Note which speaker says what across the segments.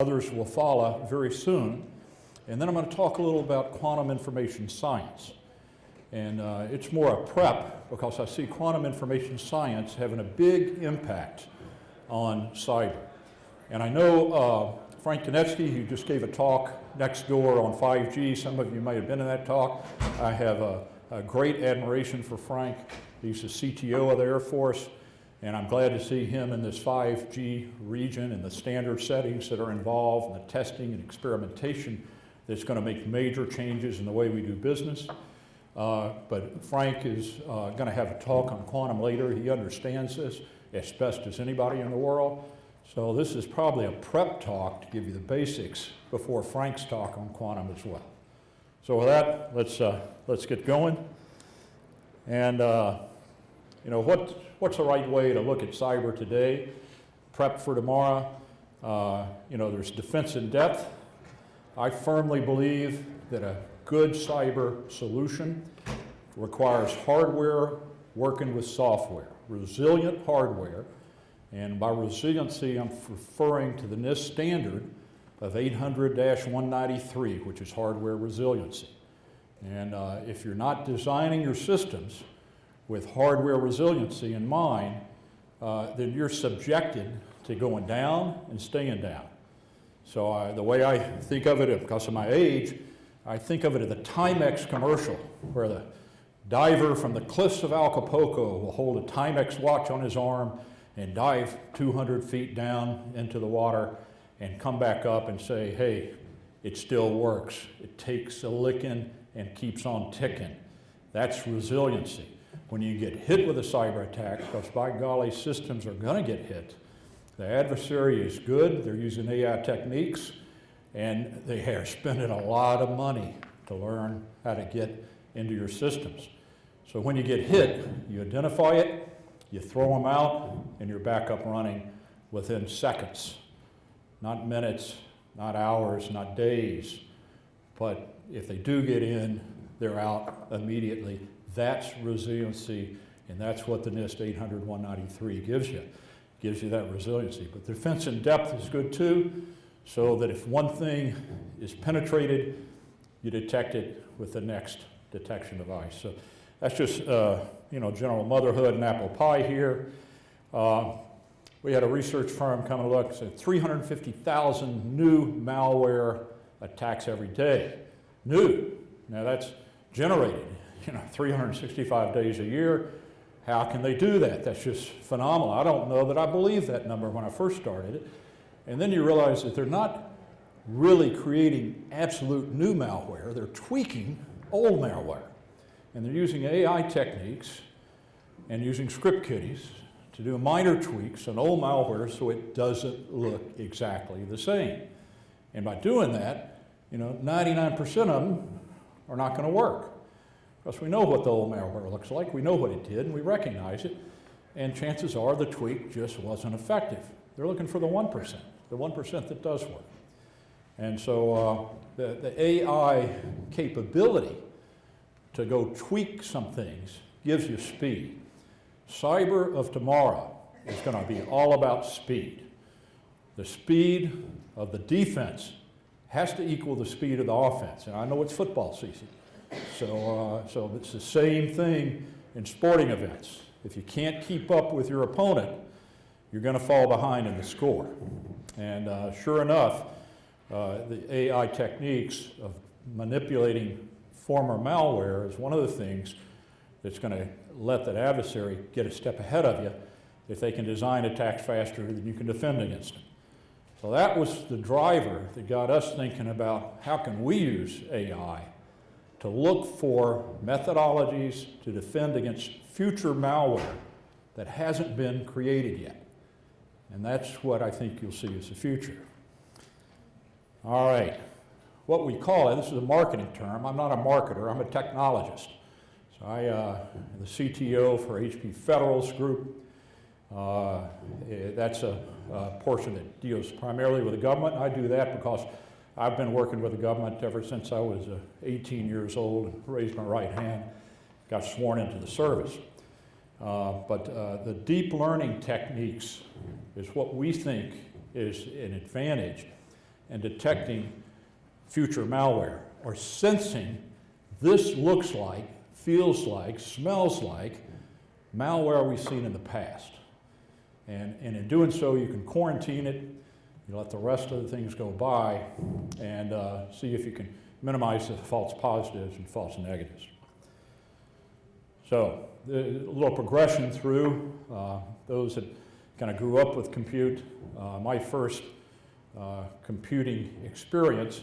Speaker 1: Others will follow very soon. And then I'm going to talk a little about quantum information science. And uh, it's more a prep because I see quantum information science having a big impact on cyber. And I know uh, Frank Konieczny, who just gave a talk next door on 5G. Some of you may have been in that talk. I have a, a great admiration for Frank. He's the CTO of the Air Force. And I'm glad to see him in this 5G region and the standard settings that are involved and the testing and experimentation that's going to make major changes in the way we do business. Uh, but Frank is uh, going to have a talk on quantum later. He understands this as best as anybody in the world. So this is probably a prep talk to give you the basics before Frank's talk on quantum as well. So with that, let's, uh, let's get going. And uh, you know, what, what's the right way to look at cyber today? Prep for tomorrow. Uh, you know, there's defense in depth. I firmly believe that a good cyber solution requires hardware working with software, resilient hardware. And by resiliency, I'm referring to the NIST standard of 800-193, which is hardware resiliency. And uh, if you're not designing your systems with hardware resiliency in mind, uh, then you're subjected to going down and staying down. So I, the way I think of it, because of my age, I think of it as the Timex commercial, where the diver from the cliffs of Acapulco will hold a Timex watch on his arm and dive 200 feet down into the water and come back up and say, hey, it still works. It takes a licking and keeps on ticking. That's resiliency when you get hit with a cyber attack, because by golly, systems are going to get hit. The adversary is good, they're using AI techniques, and they are spending a lot of money to learn how to get into your systems. So when you get hit, you identify it, you throw them out, and you're back up running within seconds. Not minutes, not hours, not days. But if they do get in, they're out immediately that's resiliency, and that's what the NIST 800-193 gives you. Gives you that resiliency. But defense in depth is good too, so that if one thing is penetrated, you detect it with the next detection device. So that's just, uh, you know, general motherhood and apple pie here. Uh, we had a research firm come and look, said 350,000 new malware attacks every day. New. Now that's generated you know, 365 days a year. How can they do that? That's just phenomenal. I don't know that I believed that number when I first started it. And then you realize that they're not really creating absolute new malware. They're tweaking old malware. And they're using AI techniques and using script kiddies to do minor tweaks on old malware so it doesn't look exactly the same. And by doing that, you know, 99% of them are not going to work. Because we know what the old malware looks like, we know what it did, and we recognize it, and chances are the tweak just wasn't effective. They're looking for the 1%, the 1% that does work. And so uh, the, the AI capability to go tweak some things gives you speed. Cyber of tomorrow is going to be all about speed. The speed of the defense has to equal the speed of the offense. And I know it's football season. So, uh, so it's the same thing in sporting events. If you can't keep up with your opponent, you're going to fall behind in the score. And uh, sure enough, uh, the AI techniques of manipulating former malware is one of the things that's going to let that adversary get a step ahead of you if they can design attacks faster than you can defend against them. So that was the driver that got us thinking about how can we use AI to look for methodologies to defend against future malware that hasn't been created yet. And that's what I think you'll see as the future. All right, what we call it, this is a marketing term. I'm not a marketer, I'm a technologist. So I uh, am the CTO for HP Federal's Group. Uh, eh, that's a, a portion that deals primarily with the government. I do that because I've been working with the government ever since I was uh, 18 years old, raised my right hand, got sworn into the service. Uh, but uh, the deep learning techniques is what we think is an advantage in detecting future malware or sensing this looks like, feels like, smells like malware we've seen in the past. And, and in doing so, you can quarantine it, you let the rest of the things go by, and uh, see if you can minimize the false positives and false negatives. So, a little progression through uh, those that kind of grew up with compute. Uh, my first uh, computing experience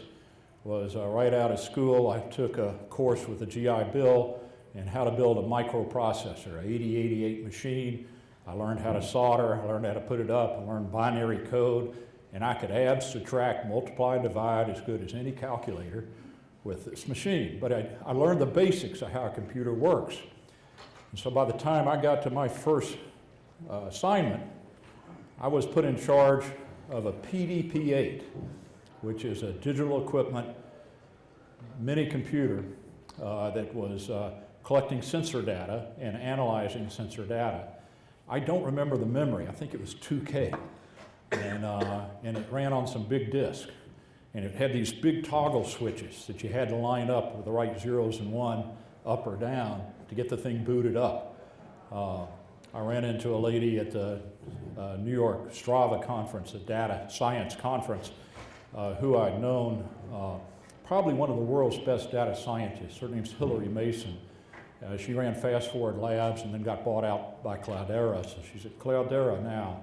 Speaker 1: was uh, right out of school. I took a course with the GI Bill and how to build a microprocessor, a 8088 machine. I learned how to solder, I learned how to put it up, I learned binary code, and I could add, subtract, multiply, divide as good as any calculator with this machine. But I, I learned the basics of how a computer works. And so by the time I got to my first uh, assignment, I was put in charge of a PDP-8, which is a digital equipment mini computer uh, that was uh, collecting sensor data and analyzing sensor data. I don't remember the memory. I think it was 2K. And, uh, and it ran on some big disk. And it had these big toggle switches that you had to line up with the right zeros and one up or down to get the thing booted up. Uh, I ran into a lady at the uh, New York Strata conference, a data science conference, uh, who I'd known, uh, probably one of the world's best data scientists. Her name's Hilary Mason. Uh, she ran Fast Forward Labs and then got bought out by Cloudera, so she's at Cloudera now.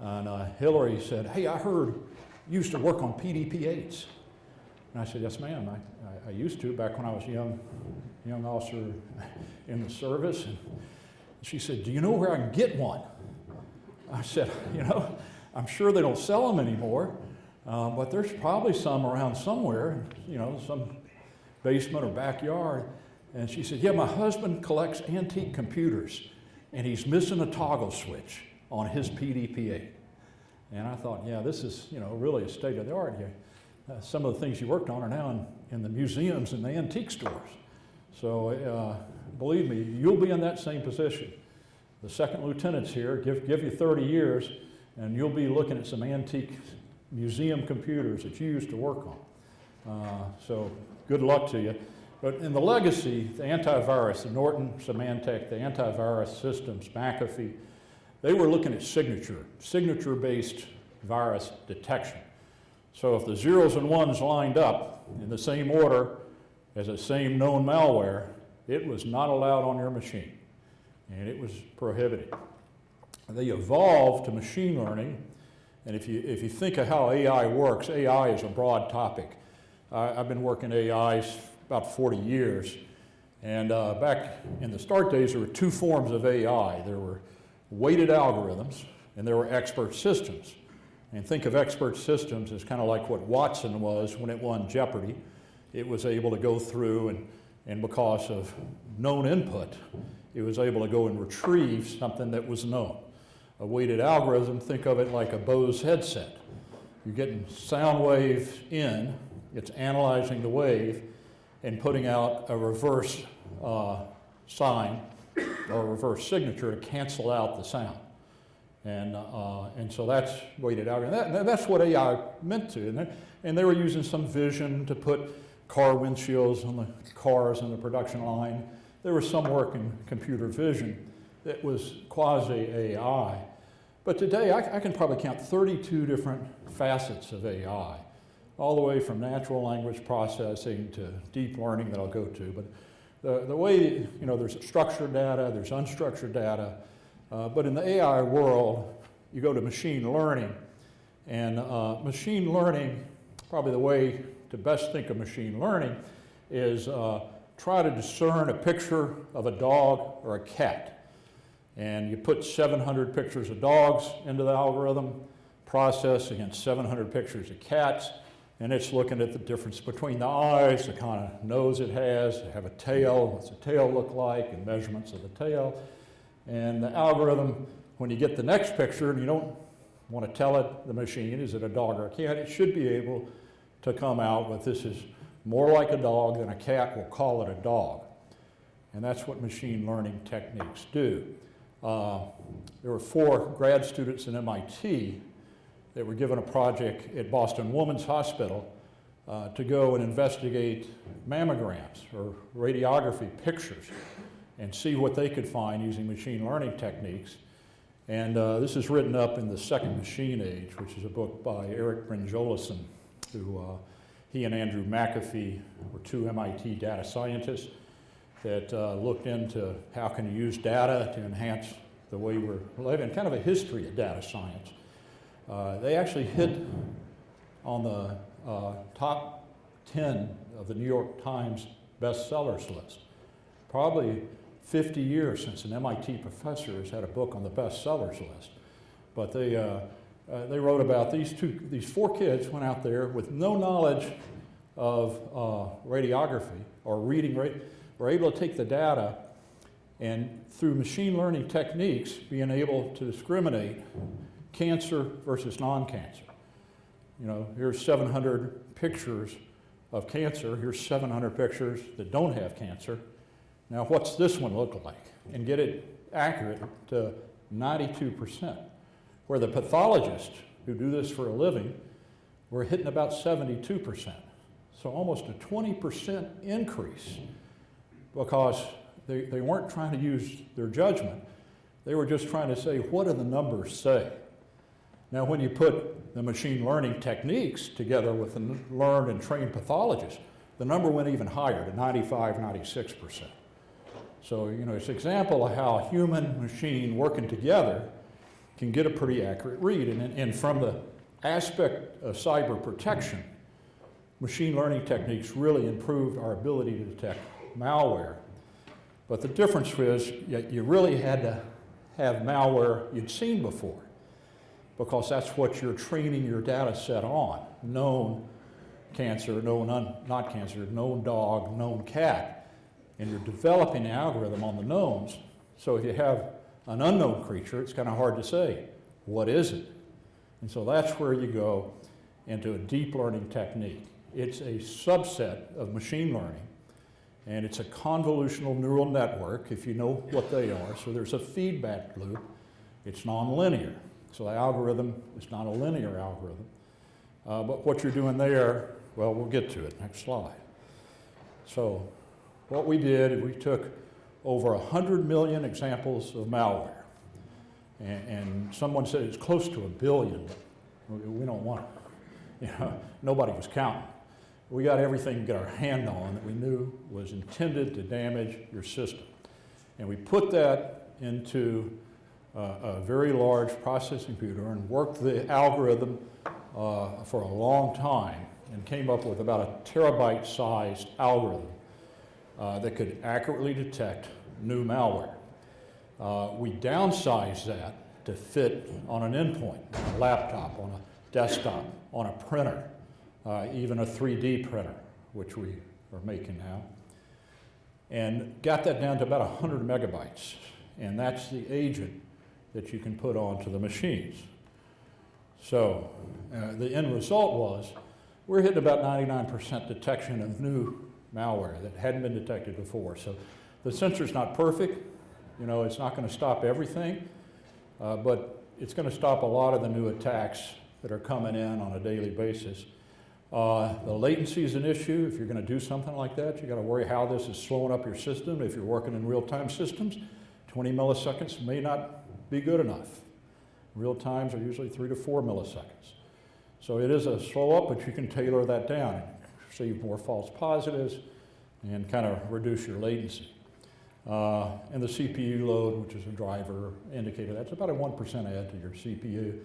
Speaker 1: And uh, Hilary said, hey, I heard you used to work on PDP-8s. And I said, yes, ma'am, I, I, I, used to back when I was a young, young officer in the service. And she said, do you know where I can get one? I said, you know, I'm sure they don't sell them anymore, uh, but there's probably some around somewhere, you know, some basement or backyard. And she said, yeah, my husband collects antique computers, and he's missing a toggle switch on his PDP-8. And I thought, yeah, this is, you know, really a state of the art here. Uh, some of the things you worked on are now in, in the museums and the antique stores. So uh, believe me, you'll be in that same position. The second lieutenants here, give, give you 30 years, and you'll be looking at some antique museum computers that you used to work on. Uh, so good luck to you. But in the legacy, the antivirus, the Norton, Symantec, the antivirus systems, McAfee, they were looking at signature, signature-based virus detection. So if the zeros and ones lined up in the same order as the same known malware, it was not allowed on your machine, and it was prohibited. They evolved to machine learning, and if you, if you think of how AI works, AI is a broad topic. I've been working AI about 40 years, and uh, back in the start days, there were two forms of AI. There were weighted algorithms, and there were expert systems. And think of expert systems as kind of like what Watson was when it won Jeopardy. It was able to go through and, and because of known input, it was able to go and retrieve something that was known. A weighted algorithm, think of it like a Bose headset. You're getting sound waves in, it's analyzing the wave and putting out a reverse uh, sign or reverse signature to cancel out the sound. And, uh, and so that's weighted out. And that, that's what AI meant to. And they, and they were using some vision to put car windshields on the cars in the production line. There was some work in computer vision that was quasi-AI. But today I, I, can probably count 32 different facets of AI, all the way from natural language processing to deep learning that I'll go to. But the, the way, you know, there's structured data, there's unstructured data, uh, but in the AI world, you go to machine learning. And uh, machine learning, probably the way to best think of machine learning is uh, try to discern a picture of a dog or a cat. And you put 700 pictures of dogs into the algorithm, process against 700 pictures of cats, and it's looking at the difference between the eyes, the kind of nose it has, have a tail, what's the tail look like, and measurements of the tail. And the algorithm, when you get the next picture and you don't want to tell it, the machine, is it a dog or a cat, it should be able to come out with this is more like a dog than a cat, we'll call it a dog. And that's what machine learning techniques do. Uh, there were four grad students in MIT that were given a project at Boston Women's Hospital uh, to go and investigate mammograms or radiography pictures and see what they could find using machine learning techniques. And uh, this is written up in The Second Machine Age, which is a book by Eric Brynjolfsson, who uh, he and Andrew McAfee were two MIT data scientists that uh, looked into how can you use data to enhance the way we're living, kind of a history of data science. Uh, they actually hit on the uh, top 10 of the New York Times bestsellers list. Probably 50 years since an MIT professor has had a book on the bestsellers list. But they, uh, uh, they wrote about these two, these four kids went out there with no knowledge of uh, radiography or reading, were able to take the data and through machine learning techniques being able to discriminate cancer versus non-cancer. You know, here's 700 pictures of cancer, here's 700 pictures that don't have cancer. Now what's this one look like? And get it accurate to 92%, where the pathologists who do this for a living were hitting about 72%. So almost a 20% increase because they, they weren't trying to use their judgment. They were just trying to say, what do the numbers say? Now, when you put the machine learning techniques together with the learned and trained pathologists, the number went even higher to 95, 96%. So, you know, it's an example of how human machine working together can get a pretty accurate read. And, and from the aspect of cyber protection, machine learning techniques really improved our ability to detect malware. But the difference was you really had to have malware you'd seen before because that's what you're training your data set on. Known cancer, known not cancer, known dog, known cat. And you're developing the algorithm on the knowns. So if you have an unknown creature, it's kind of hard to say, what is it? And so that's where you go into a deep learning technique. It's a subset of machine learning and it's a convolutional neural network, if you know what they are. So there's a feedback loop. It's nonlinear. So the algorithm is not a linear algorithm. Uh, but what you're doing there, well, we'll get to it. Next slide. So what we did, is we took over 100 million examples of malware. And, and someone said it's close to a billion, we don't want it. You know, nobody was counting we got everything to get our hand on that we knew was intended to damage your system. And we put that into a very large processing computer and worked the algorithm uh, for a long time and came up with about a terabyte sized algorithm uh, that could accurately detect new malware. Uh, we downsized that to fit on an endpoint, on a laptop, on a desktop, on a printer uh, even a 3D printer, which we are making now. And got that down to about 100 megabytes. And that's the agent that you can put onto the machines. So uh, the end result was we're hitting about 99% detection of new malware that hadn't been detected before. So the sensor's not perfect. You know, it's not going to stop everything, uh, but it's going to stop a lot of the new attacks that are coming in on a daily basis. Uh, the latency is an issue. If you're going to do something like that, you got to worry how this is slowing up your system. If you're working in real-time systems, 20 milliseconds may not be good enough. Real times are usually three to four milliseconds. So it is a slow up, but you can tailor that down, save more false positives, and kind of reduce your latency. Uh, and the CPU load, which is a driver indicator, that's about a 1% add to your CPU.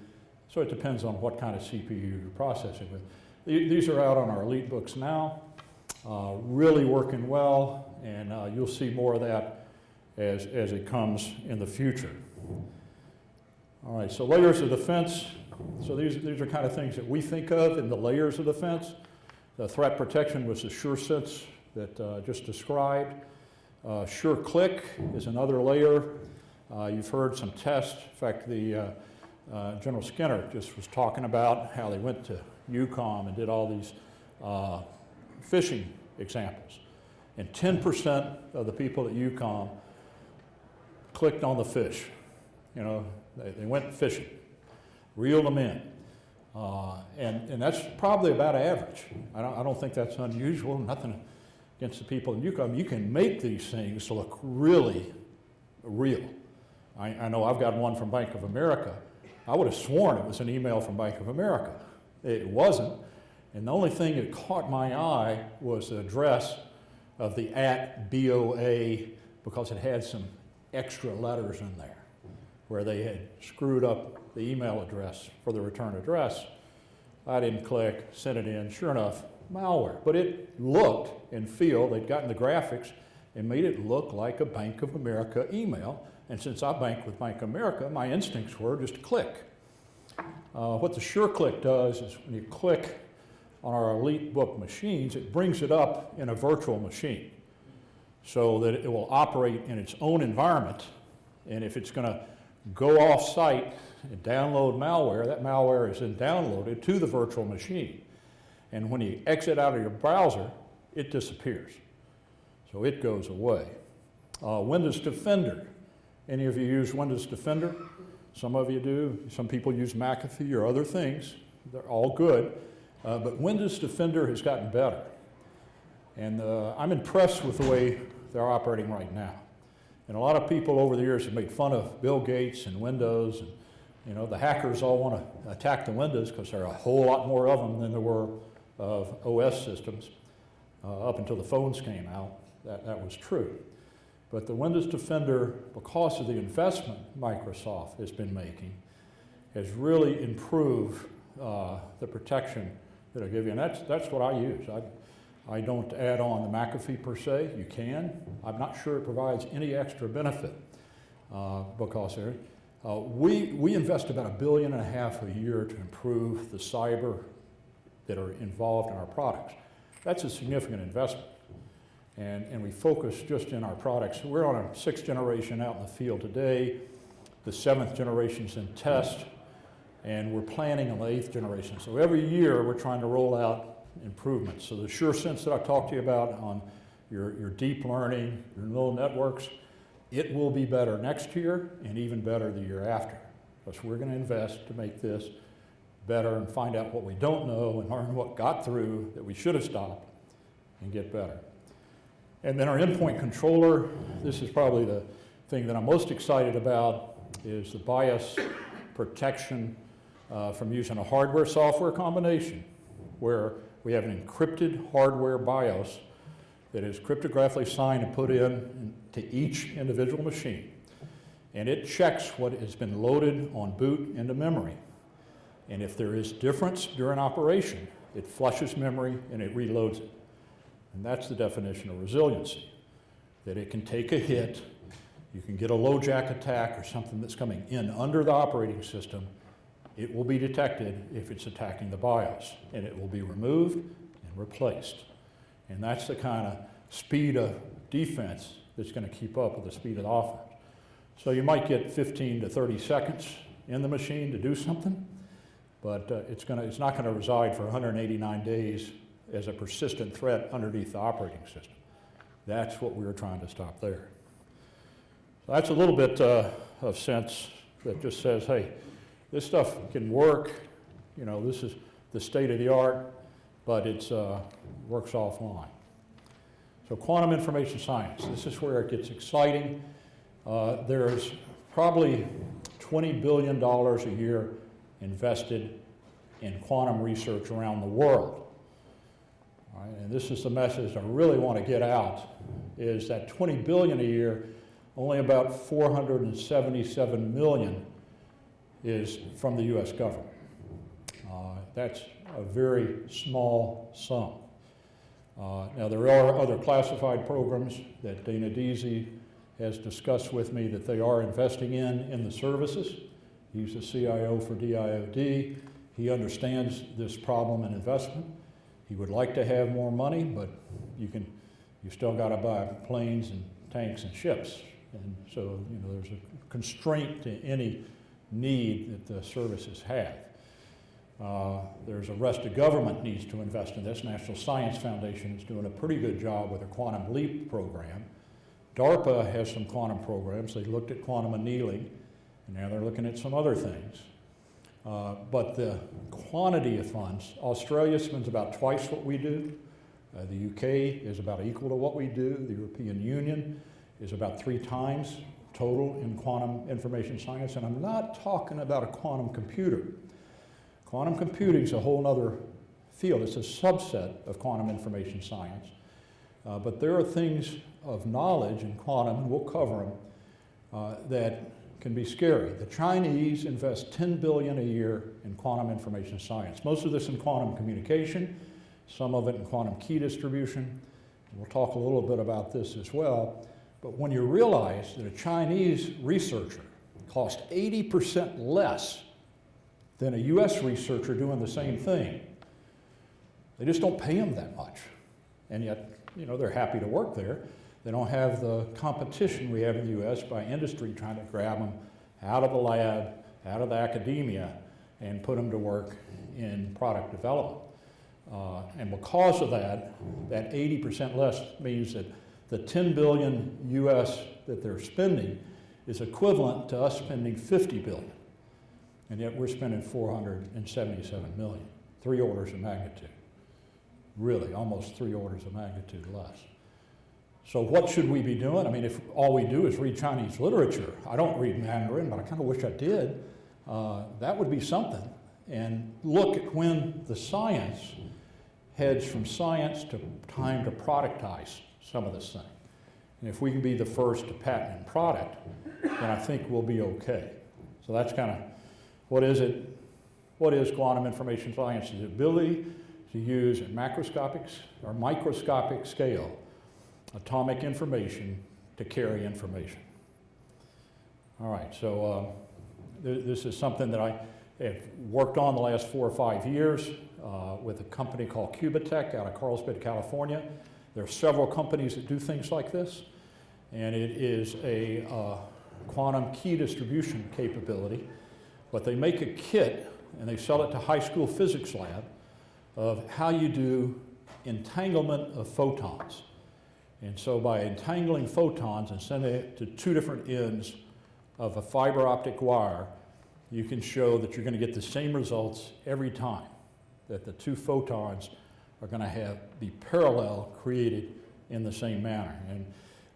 Speaker 1: So it depends on what kind of CPU you're processing with. These are out on our EliteBooks now, uh, really working well, and uh, you'll see more of that as, as it comes in the future. All right, so layers of defense. So these, these are kind of things that we think of in the layers of defense. The threat protection was the SureSense that uh, just described. Uh, SureClick is another layer. Uh, you've heard some tests. In fact, the uh, uh, General Skinner just was talking about how they went to EUCOM and did all these uh, phishing examples. And 10% of the people at EUCOM clicked on the fish. You know, they, they went fishing, reeled them in. Uh, and, and that's probably about average. I don't, I don't think that's unusual, nothing against the people in EUCOM. You can make these things look really real. I, I know I've got one from Bank of America. I would have sworn it was an email from Bank of America. It wasn't. And the only thing that caught my eye was the address of the at BOA because it had some extra letters in there where they had screwed up the email address for the return address. I didn't click, sent it in, sure enough, malware. But it looked and feel, they'd gotten the graphics and made it look like a Bank of America email. And since I bank with Bank of America, my instincts were just click. Uh, what the SureClick does is when you click on our EliteBook machines, it brings it up in a virtual machine so that it will operate in its own environment. And if it's going to go off-site and download malware, that malware is then downloaded to the virtual machine. And when you exit out of your browser, it disappears. So it goes away. Uh, Windows Defender. Any of you use Windows Defender? Some of you do. Some people use McAfee or other things. They're all good. Uh, but Windows Defender has gotten better. And uh, I'm impressed with the way they're operating right now. And a lot of people over the years have made fun of Bill Gates and Windows. And, you know, the hackers all want to attack the Windows because there are a whole lot more of them than there were of OS systems. Uh, up until the phones came out, that, that was true. But the Windows Defender, because of the investment Microsoft has been making, has really improved uh, the protection that I give you. And that's, that's what I use. I, I don't add on the McAfee per se. You can. I'm not sure it provides any extra benefit uh, because uh, we, we invest about a billion and a half a year to improve the cyber that are involved in our products. That's a significant investment. And, and we focus just in our products. We're on a sixth generation out in the field today. The seventh generation's in test, and we're planning on the eighth generation. So every year we're trying to roll out improvements. So the SureSense that I talked to you about on your, your deep learning, your neural networks, it will be better next year and even better the year after. Because we're going to invest to make this better and find out what we don't know and learn what got through that we should have stopped and get better. And then our endpoint controller, this is probably the thing that I'm most excited about is the BIOS protection uh, from using a hardware-software combination where we have an encrypted hardware BIOS that is cryptographically signed and put in to each individual machine. And it checks what has been loaded on boot into memory. And if there is difference during operation, it flushes memory and it reloads it. And that's the definition of resiliency, that it can take a hit, you can get a LoJax attack or something that's coming in under the operating system, it will be detected if it's attacking the BIOS, and it will be removed and replaced. And that's the kind of speed of defense that's going to keep up with the speed of the offense. So you might get 15 to 30 seconds in the machine to do something, but uh, it's, gonna, it's not going to reside for 189 days as a persistent threat underneath the operating system. That's what we were trying to stop there. So that's a little bit uh, of sense that just says, hey, this stuff can work. You know, this is the state of the art, but it uh, works offline. So quantum information science, this is where it gets exciting. Uh, there's probably $20 billion a year invested in quantum research around the world. Right, and this is the message I really want to get out, is that 20 billion a year, only about 477 million is from the U.S. government. Uh, that's a very small sum. Uh, now, there are other classified programs that Dana Deasy has discussed with me that they are investing in in the services. He's the CIO for DoD. He understands this problem and investment. He would like to have more money, but you can, you still got to buy planes and tanks and ships. And so, you know, there's a constraint to any need that the services have. Uh, there's a rest of government needs to invest in this. National Science Foundation is doing a pretty good job with their Quantum Leap program. DARPA has some quantum programs. They looked at quantum annealing, and now they're looking at some other things. Uh, but the quantity of funds, Australia spends about twice what we do. Uh, the UK is about equal to what we do. The European Union is about three times total in quantum information science. And I'm not talking about a quantum computer. Quantum computing is a whole other field. It's a subset of quantum information science. Uh, but there are things of knowledge in quantum, and we'll cover them, uh, that can be scary. The Chinese invest 10 billion a year in quantum information science. Most of this in quantum communication, some of it in quantum key distribution. We'll talk a little bit about this as well. But when you realize that a Chinese researcher costs 80% less than a US researcher doing the same thing, they just don't pay them that much. And yet, you know, they're happy to work there. They don't have the competition we have in the US by industry trying to grab them out of the lab, out of the academia, and put them to work in product development. Uh, and because of that, that 80% less means that the 10 billion US that they're spending is equivalent to us spending 50 billion. And yet we're spending 477 million, three orders of magnitude. Really, almost three orders of magnitude less. So what should we be doing? I mean, if all we do is read Chinese literature, I don't read Mandarin, but I kind of wish I did, uh, that would be something. And look at when the science heads from science to time to productize some of this thing. And if we can be the first to patent and product, then I think we'll be okay. So that's kind of, what is it? What is quantum information science? Ability to use at macroscopic or microscopic scale atomic information to carry information. All right, so uh, th this is something that I have worked on the last four or five years uh, with a company called Qubitekk out of Carlsbad, California. There are several companies that do things like this, and it is a uh, quantum key distribution capability. But they make a kit and they sell it to high school physics lab of how you do entanglement of photons. And so by entangling photons and sending it to two different ends of a fiber optic wire, you can show that you're going to get the same results every time, that the two photons are going to have be parallel created in the same manner. And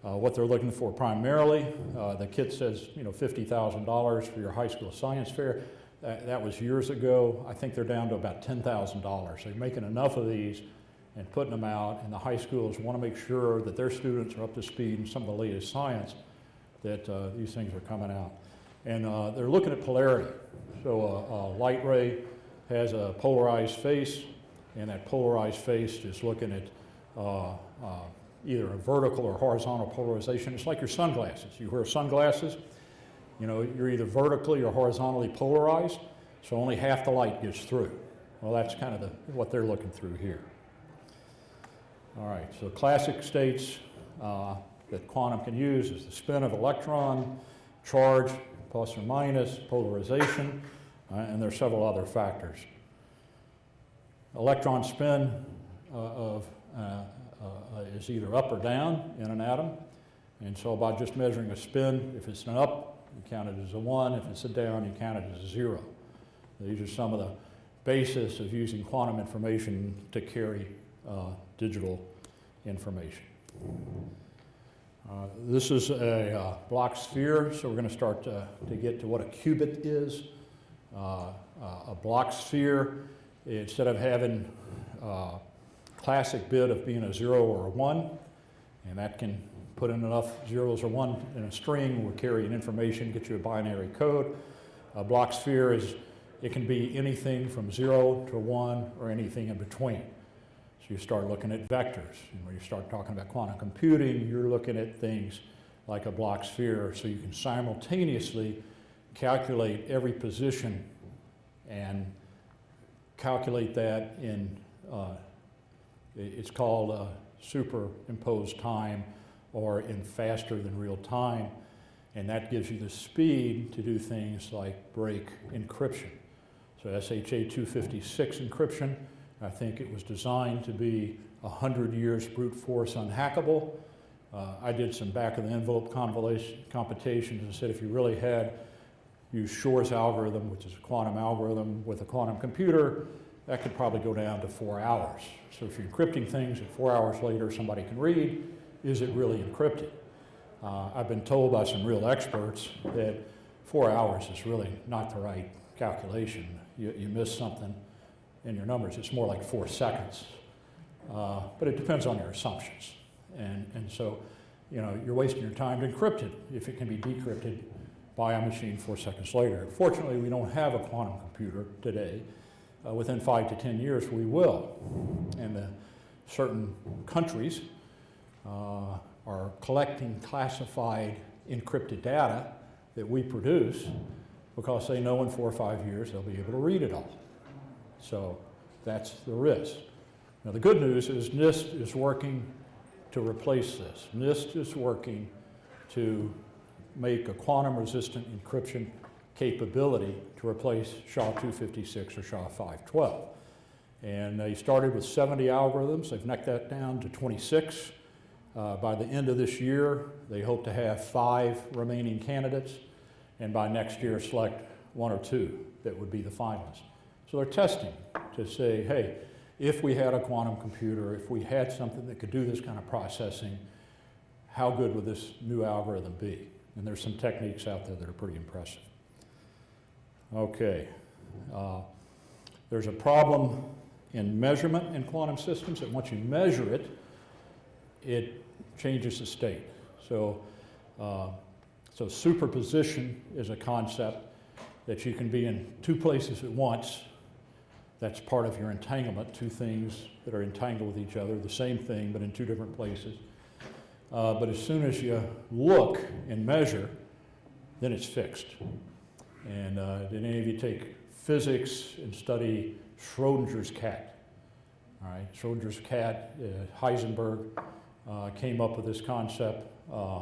Speaker 1: uh, what they're looking for primarily, uh, the kit says, you know, $50,000 for your high school science fair. That, that was years ago. I think they're down to about $10,000. So they're making enough of these and putting them out, and the high schools want to make sure that their students are up to speed in some of the latest science that uh, these things are coming out. And uh, they're looking at polarity. So a, a, light ray has a polarized face, and that polarized face is looking at uh, uh, either a vertical or horizontal polarization. It's like your sunglasses. You wear sunglasses, you know, you're either vertically or horizontally polarized, so only half the light gets through. Well, that's kind of the, what they're looking through here. All right, so classic states uh, that quantum can use is the spin of electron, charge, plus or minus, polarization, uh, and there are several other factors. Electron spin uh, of, uh, uh, is either up or down in an atom, and so by just measuring a spin, if it's an up, you count it as a one, if it's a down, you count it as a zero. These are some of the basis of using quantum information to carry uh, digital information. Uh, this is a uh, Bloch sphere, so we're going to start to, to, get to what a qubit is. Uh, uh, a Bloch sphere, instead of having a uh, classic bit of being a zero or a one, and that can put in enough zeros or one in a string, will carry an information, get you a binary code. A Bloch sphere is, it can be anything from zero to one or anything in between So you start looking at vectors. And when you start talking about quantum computing, you're looking at things like a Bloch sphere, so you can simultaneously calculate every position and calculate that in, uh, it's called superimposed time or in faster than real time. And that gives you the speed to do things like break encryption. So SHA 256 encryption I think it was designed to be 100 years brute force unhackable. Uh, I did some back of the envelope computations and said if you really had use Shor's algorithm, which is a quantum algorithm with a quantum computer, that could probably go down to four hours. So if you're encrypting things and four hours later somebody can read, is it really encrypted? Uh, I've been told by some real experts that four hours is really not the right calculation. You, you miss something in your numbers, it's more like four seconds. Uh, but it depends on your assumptions. And, and so, you know, you're wasting your time to encrypt it if it can be decrypted by a machine four seconds later. Fortunately, we don't have a quantum computer today. Uh, within five to 10 years, we will. And uh, certain countries uh, are collecting classified encrypted data that we produce because they know in four or five years they'll be able to read it all. So that's the risk. Now the good news is NIST is working to replace this. NIST is working to make a quantum resistant encryption capability to replace SHA-256 or SHA-512. And they started with 70 algorithms. They've necked that down to 26. Uh, by the end of this year, they hope to have five remaining candidates, and by next year select one or two that would be the finalists. So they're testing to say, hey, if we had a quantum computer, if we had something that could do this kind of processing, how good would this new algorithm be? And there's some techniques out there that are pretty impressive. Okay. Uh, there's a problem in measurement in quantum systems that once you measure it, it changes the state. So, uh, so superposition is a concept that you can be in two places at once. That's part of your entanglement, two things that are entangled with each other, the same thing, but in two different places. Uh, but as soon as you look and measure, then it's fixed. And uh, did any of you take physics and study Schrodinger's cat? All right, Schrodinger's cat, uh, Heisenberg uh, came up with this concept. Uh,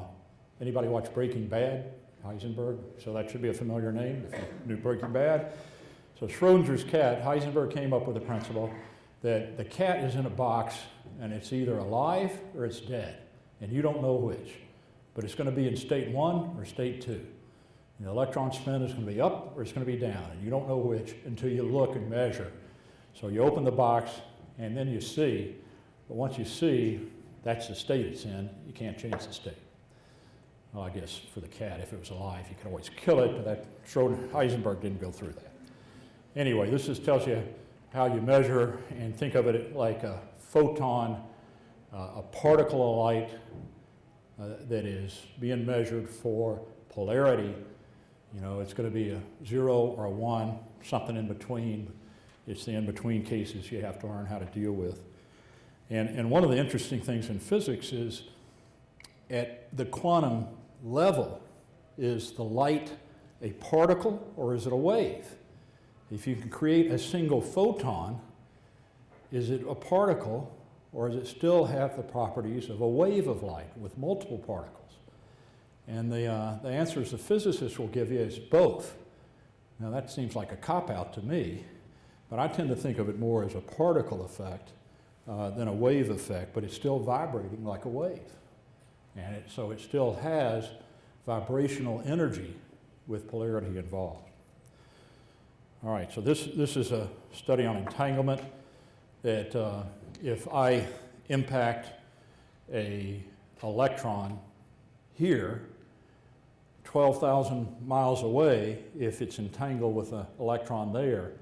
Speaker 1: anybody watch Breaking Bad? Heisenberg, so that should be a familiar name if you knew Breaking Bad. So Schrodinger's cat, Heisenberg came up with a principle that the cat is in a box and it's either alive or it's dead, and you don't know which. But it's going to be in state one or state two. The electron spin is going to be up or it's going to be down, and you don't know which until you look and measure. So you open the box and then you see, but once you see, that's the state it's in, you can't change the state. Well, I guess for the cat, if it was alive, you could always kill it, but that Schrodinger, Heisenberg didn't go through that. Anyway, this just tells you how you measure and think of it like a photon, a particle of light uh, that is being measured for polarity. You know, it's going to be a zero or a one, something in between. It's the in-between cases you have to learn how to deal with. And, and one of the interesting things in physics is at the quantum level, is the light a particle or is it a wave? If you can create a single photon, is it a particle or does it still have the properties of a wave of light with multiple particles? And the, uh, the answers the physicists will give you is both. Now that seems like a cop-out to me, but I tend to think of it more as a particle effect uh, than a wave effect, but it's still vibrating like a wave. And it, so it still has vibrational energy with polarity involved. All right, so this, this is a study on entanglement that uh, if I impact a electron here, 12,000 miles away, if it's entangled with an electron there,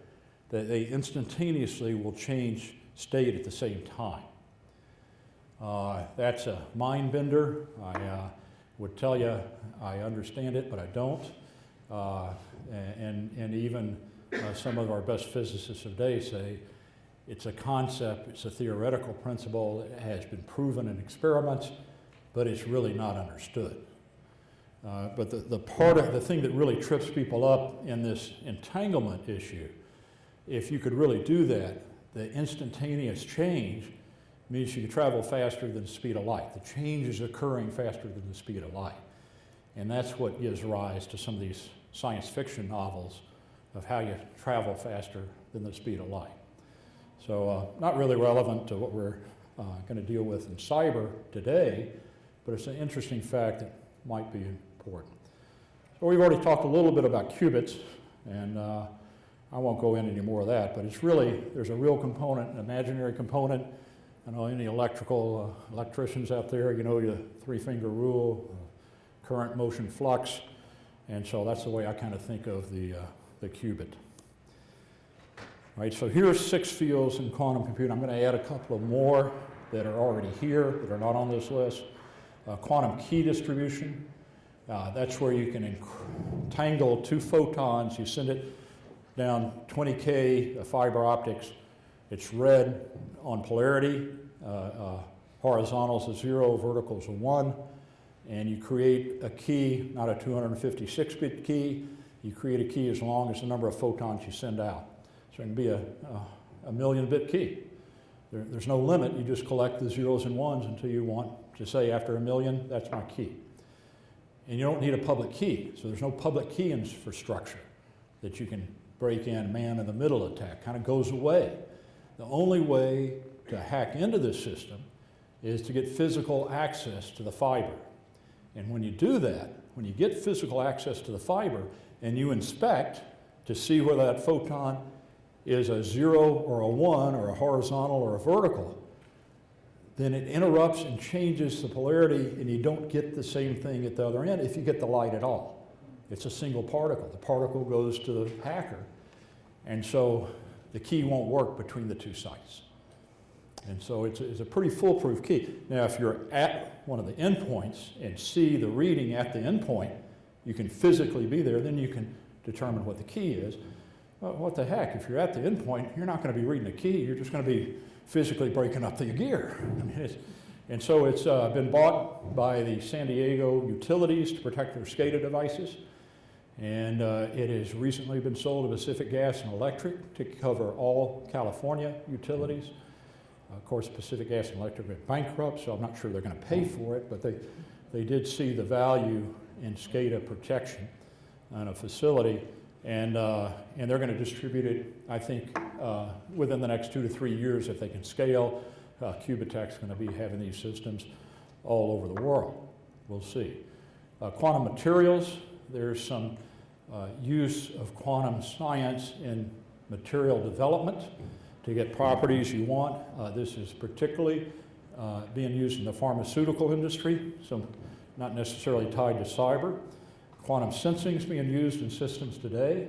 Speaker 1: that they instantaneously will change state at the same time. Uh, that's a mind bender. I uh, would tell you I understand it, but I don't. Uh, and, and even uh, some of our best physicists of today say it's a concept, it's a theoretical principle, it has been proven in experiments, but it's really not understood. Uh, but the, the part of the thing that really trips people up in this entanglement issue, if you could really do that, the instantaneous change means you can travel faster than the speed of light. The change is occurring faster than the speed of light. And that's what gives rise to some of these science fiction novels of how you travel faster than the speed of light. So uh, not really relevant to what we're uh, going to deal with in cyber today, but it's an interesting fact that might be important. So we've already talked a little bit about qubits, and uh, I won't go into any more of that, but it's really, there's a real component, an imaginary component. I know any electrical uh, electricians out there, you know your three-finger rule, uh, current, motion, flux, and so that's the way I kind of think of the, uh, the qubit. All right, so here are six fields in quantum computing. I'm going to add a couple of more that are already here, that are not on this list. Uh, quantum key distribution, uh, that's where you can entangle two photons. You send it down 20K fiber optics. It's read on polarity. Uh, uh, horizontal is zero, verticals are one. And you create a key, not a 256-bit key. You create a key as long as the number of photons you send out. So it can be a, a, a million bit key. There, there's no limit. You just collect the zeros and ones until you want to say after a million, that's my key. And you don't need a public key. So there's no public key infrastructure that you can break in man in the middle attack. Kind of goes away. The only way to hack into this system is to get physical access to the fiber. And when you do that, when you get physical access to the fiber and you inspect to see where that photon is a zero or a one or a horizontal or a vertical, then it interrupts and changes the polarity and you don't get the same thing at the other end if you get the light at all. It's a single particle. The particle goes to the hacker and so the key won't work between the two sites. And so it's a, it's a pretty foolproof key. Now if you're at one of the endpoints and see the reading at the endpoint, you can physically be there, then you can determine what the key is. Well, what the heck, if you're at the endpoint, you're not going to be reading a key, you're just going to be physically breaking up the gear. I mean, and so it's uh, been bought by the San Diego utilities to protect their SCADA devices. And uh, it has recently been sold to Pacific Gas and Electric to cover all California utilities. Of course, Pacific Gas and Electric went bankrupt, so I'm not sure they're going to pay for it, but they, they did see the value in SCADA protection on a facility. And, uh, and they're going to distribute it, I think, uh, within the next two to three years if they can scale. Uh, Qubitekk's going to be having these systems all over the world. We'll see. Uh, quantum materials, there's some uh, use of quantum science in material development to get properties you want. Uh, this is particularly being used in the pharmaceutical industry, so not necessarily tied to cyber. Quantum sensing is being used in systems today.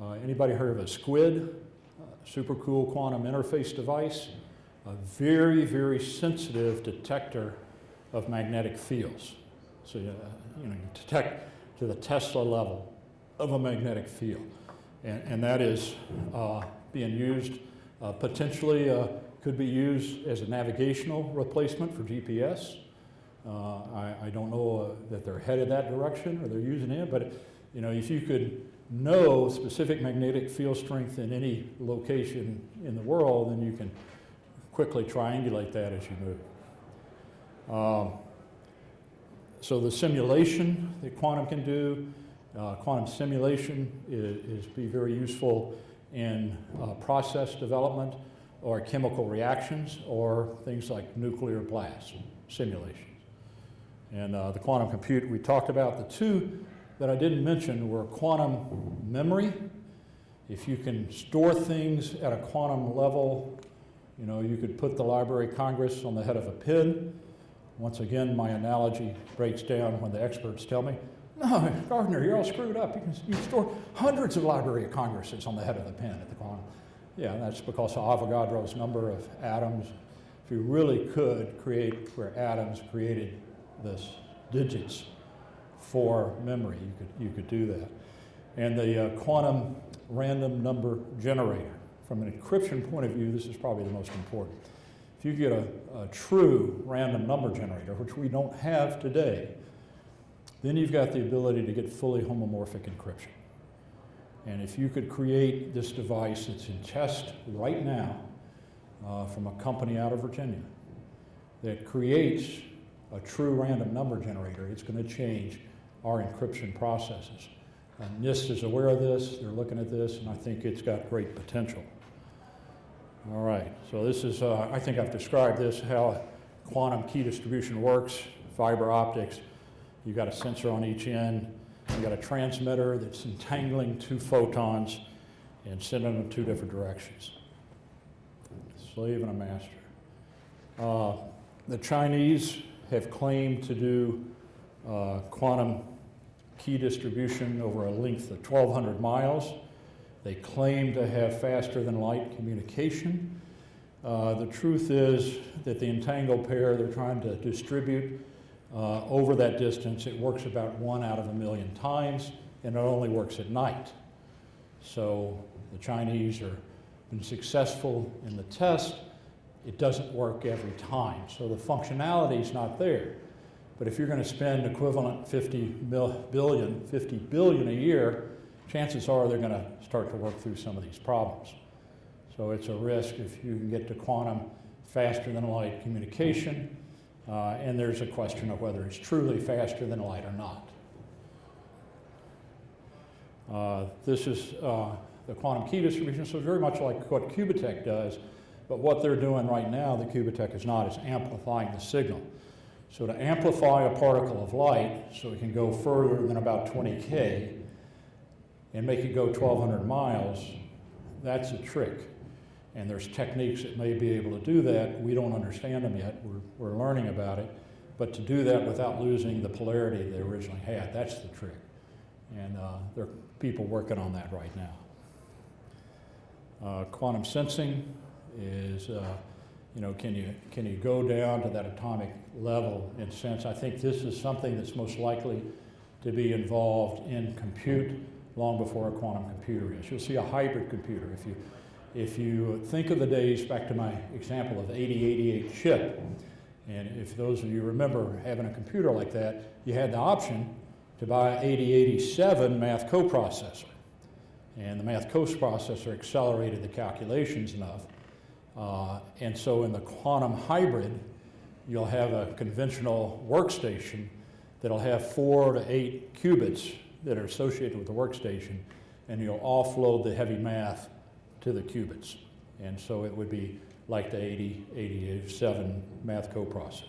Speaker 1: Uh, anybody heard of a SQUID? Uh, super cool quantum interface device. A very, very sensitive detector of magnetic fields. So, uh, you know, you detect to the Tesla level of a magnetic field. And, and that is uh, being used, uh, potentially uh, could be used as a navigational replacement for GPS. Uh, I, I, don't know uh, that they're headed that direction or they're using it, but you know, if you could know specific magnetic field strength in any location in the world, then you can quickly triangulate that as you move. Um, so the simulation that quantum can do, uh, quantum simulation is, is, be very useful in uh, process development or chemical reactions or things like nuclear blast simulation. And uh, the quantum compute we talked about, the two that I didn't mention were quantum memory. If you can store things at a quantum level, you know, you could put the Library of Congress on the head of a pin. Once again, my analogy breaks down when the experts tell me, no, Gardner, you're all screwed up. You can you store hundreds of Library of Congresses on the head of the pin at the quantum. Yeah, that's because of Avogadro's number of atoms. If you really could create where atoms created this digits for memory. You could, you could do that. And the uh, quantum random number generator. From an encryption point of view, this is probably the most important. If you get a, a true random number generator, which we don't have today, then you've got the ability to get fully homomorphic encryption. And if you could create this device that's in test right now uh, from a company out of Virginia that creates a true random number generator, it's going to change our encryption processes. And NIST is aware of this, they're looking at this, and I think it's got great potential. All right, so this is, uh, I think I've described this, how quantum key distribution works, fiber optics. You've got a sensor on each end. You've got a transmitter that's entangling two photons and sending them two different directions. Slave and a master. Uh, the Chinese have claimed to do uh, quantum key distribution over a length of 1,200 miles. They claim to have faster than light communication. Uh, the truth is that the entangled pair they're trying to distribute uh, over that distance, it works about one out of a million times, and it only works at night. So the Chinese have been successful in the test. It doesn't work every time, so the functionality is not there. But if you're going to spend equivalent 50 mil, billion, 50 billion a year, chances are they're going to start to work through some of these problems. So it's a risk if you can get to quantum faster than light communication, uh, and there's a question of whether it's truly faster than light or not. Uh, this is uh, the quantum key distribution, so very much like what Qubitekk does, but what they're doing right now, the Qubitekk is not, is amplifying the signal. So to amplify a particle of light so it can go further than about 20K and make it go 1,200 miles, that's a trick. And there's techniques that may be able to do that. We don't understand them yet. We're, we're learning about it. But to do that without losing the polarity they originally had, that's the trick. And uh, there are people working on that right now. Uh, quantum sensing is, uh, you know, can you, can you go down to that atomic level in sense? I think this is something that's most likely to be involved in compute long before a quantum computer is. You'll see a hybrid computer. If you, if you think of the days, back to my example of 8088 chip, and if those of you remember having a computer like that, you had the option to buy an 8087 math coprocessor. And the math coprocessor accelerated the calculations enough. Uh, and so in the quantum hybrid, you'll have a conventional workstation that'll have four to eight qubits that are associated with the workstation, and you'll offload the heavy math to the qubits. And so it would be like the 80, 87 math coprocessor.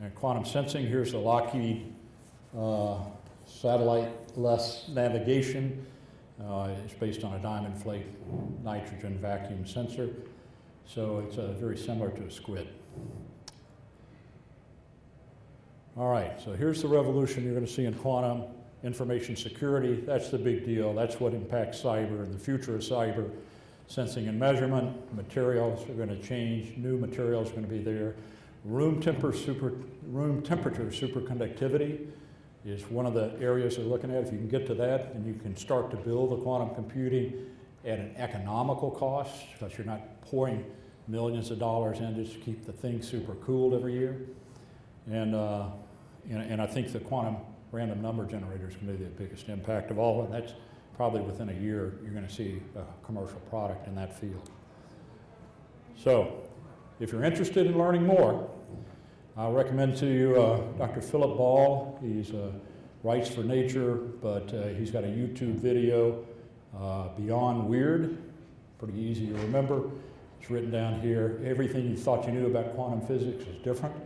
Speaker 1: And quantum sensing, here's the Lockheed uh, satellite-less navigation. Uh, it's based on a diamond flake nitrogen vacuum sensor. So it's uh, very similar to a squid. All right, so here's the revolution you're going to see in quantum information security. That's the big deal. That's what impacts cyber and the future of cyber. Sensing and measurement, materials are going to change, new materials are going to be there. Room, temper, super, room temperature superconductivity is one of the areas they're looking at. If you can get to that, and you can start to build the quantum computing at an economical cost, because you're not pouring millions of dollars in just to keep the thing super cooled every year. And, uh, and, and I think the quantum random number generator is going to be the biggest impact of all, and that's probably within a year you're going to see a commercial product in that field. So, if you're interested in learning more, I'll recommend to you uh, Dr. Philip Ball. He's uh, writes for Nature, but uh, he's got a YouTube video, uh, Beyond Weird, pretty easy to remember. It's written down here. Everything you thought you knew about quantum physics is different.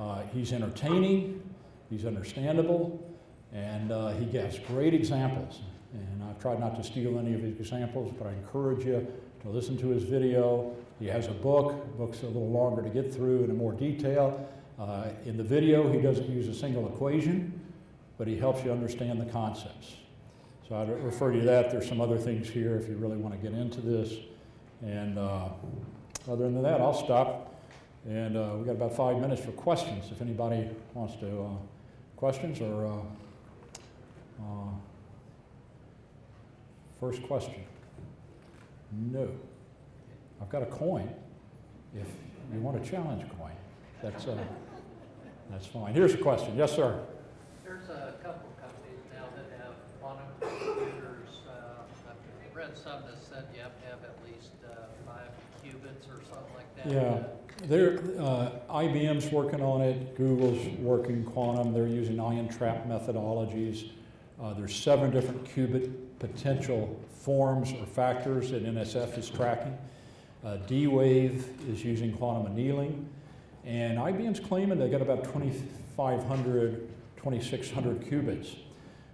Speaker 1: Uh, he's entertaining, he's understandable, and uh, he gives great examples. And I've tried not to steal any of his examples, but I encourage you to listen to his video. He has a book. Book's a little longer to get through in more detail. Uh, in the video, he doesn't use a single equation, but he helps you understand the concepts. So I'd refer you to that. There's some other things here if you really want to get into this. And uh, other than that, I'll stop. And uh, we've got about five minutes for questions if anybody wants to, uh, questions or uh, uh, first question. No. I've got a coin. If you want a challenge coin, that's, uh, that's fine. Here's a question. Yes, sir.
Speaker 2: There's a couple companies now that have quantum computers. Uh, I've read some that said you have to have at least uh, five qubits or something like that.
Speaker 1: Yeah. There, uh, IBM's working on it. Google's working quantum. They're using ion trap methodologies. Uh, there's seven different qubit potential forms or factors that NSF is tracking. Uh, D-Wave is using quantum annealing. And IBM's claiming they got about 2,500, 2,600 qubits.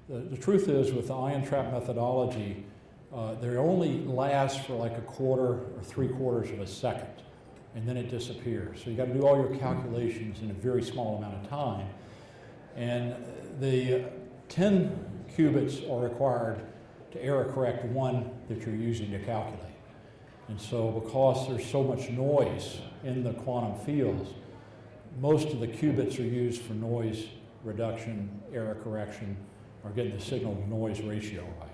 Speaker 1: The, the truth is, with the ion trap methodology, uh, they only last for like a quarter or three quarters of a second, and then it disappears. So you got to do all your calculations in a very small amount of time. And the 10 qubits are required to error correct one that you're using to calculate. And so because there's so much noise in the quantum fields, most of the qubits are used for noise reduction, error correction, or getting the signal to noise ratio right.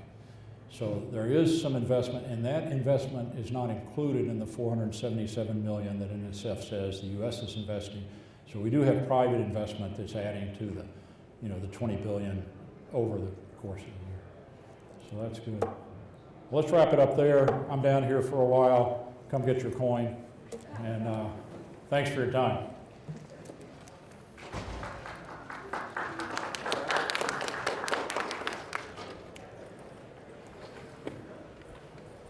Speaker 1: So there is some investment, and that investment is not included in the 477 million that NSF says the U.S. is investing. So we do have private investment that's adding to the, you know, the 20 billion over the course of the year. So that's good. Let's wrap it up there. I'm down here for a while. Come get your coin, and uh, thanks for your time.